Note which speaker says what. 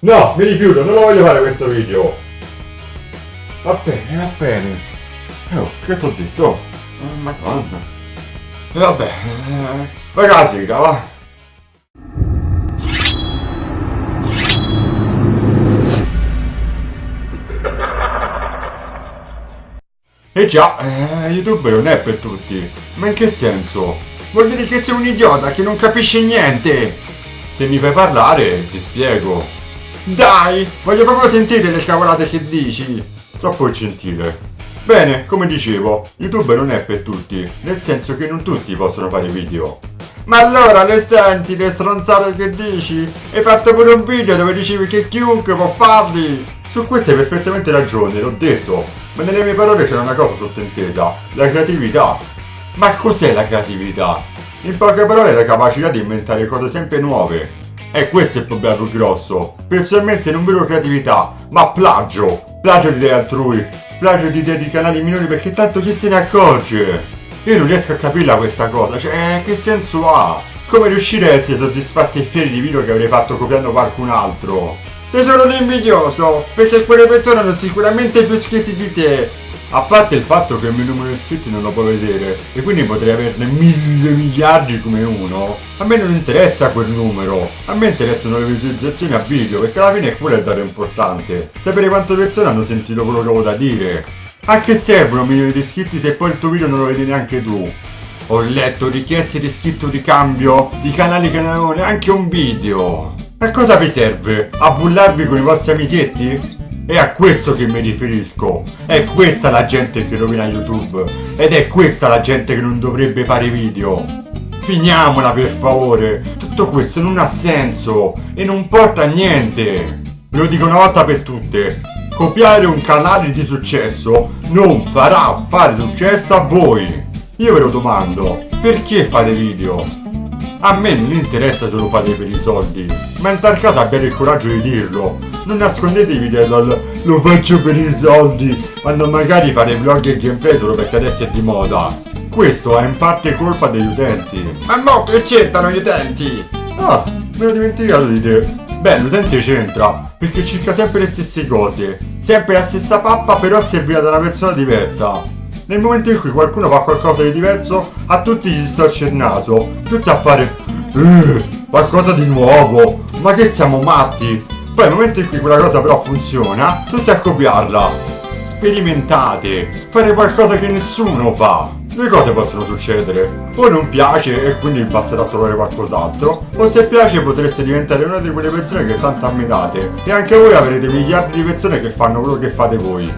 Speaker 1: No, mi rifiuto, non lo voglio fare questo video. Va bene, va bene. Oh, che t'ho detto? Oh, madonna. E vabbè, eh, ragazzi, va. E già, eh, YouTube non è per tutti. Ma in che senso? Vuol dire che sei un idiota che non capisce niente. Se mi fai parlare, ti spiego. Dai, voglio proprio sentire le cavolate che dici. Troppo gentile. Bene, come dicevo, YouTube non è per tutti, nel senso che non tutti possono fare video. Ma allora le senti le stronzate che dici? Hai fatto pure un video dove dicevi che chiunque può farli! Su questo hai perfettamente ragione, l'ho detto, ma nelle mie parole c'era una cosa sottintesa, la creatività. Ma cos'è la creatività? In poche parole la capacità di inventare cose sempre nuove. E questo è il problema più grosso. Personalmente non vedo creatività, ma plagio. Plagio di idee altrui, plagio di idee di canali minori perché tanto chi se ne accorge? Io non riesco a capirla questa cosa, cioè eh, che senso ha? Come riuscire a essere soddisfatti e fieri di video che avrei fatto copiando qualcun altro? Sei solo un invidioso, perché quelle persone hanno sicuramente più iscritti di te. A parte il fatto che il mio numero di iscritti non lo può vedere, e quindi potrei averne mille miliardi come uno. A me non interessa quel numero, a me interessano le visualizzazioni a video, perché alla fine è quello il dato importante. Sapere quante persone hanno sentito quello che ho da dire. A che servono milioni di iscritti se poi il tuo video non lo vedi neanche tu? Ho letto richieste di iscritto di cambio di canali che non avevano neanche un video. A cosa vi serve? A bullarvi con i vostri amichetti? È a questo che mi riferisco. È questa la gente che rovina YouTube. Ed è questa la gente che non dovrebbe fare video. Finiamola per favore. Tutto questo non ha senso e non porta a niente. Ve lo dico una volta per tutte. Copiare un canale di successo non farà fare successo a voi. Io ve lo domando, perché fate video? A me non interessa se lo fate per i soldi, ma in tal caso abbiate il coraggio di dirlo. Non nascondetevi dietro al lo faccio per i soldi, quando magari fate vlog e gameplay solo perché adesso è di moda. Questo è in parte colpa degli utenti. Ma mo che c'entrano gli utenti? Ah, me l'ho dimenticato di te. Beh, l'utente c'entra, perché cerca sempre le stesse cose. Sempre la stessa pappa, però servita da una persona diversa. Nel momento in cui qualcuno fa qualcosa di diverso, a tutti gli storce il naso, tutti a fare uh, qualcosa di nuovo, ma che siamo matti? Poi nel momento in cui quella cosa però funziona, tutti a copiarla. Sperimentate, fare qualcosa che nessuno fa. Due cose possono succedere, o non piace e quindi passerà a trovare qualcos'altro, o se piace potreste diventare una di quelle persone che tanto ammirate e anche voi avrete miliardi di persone che fanno quello che fate voi.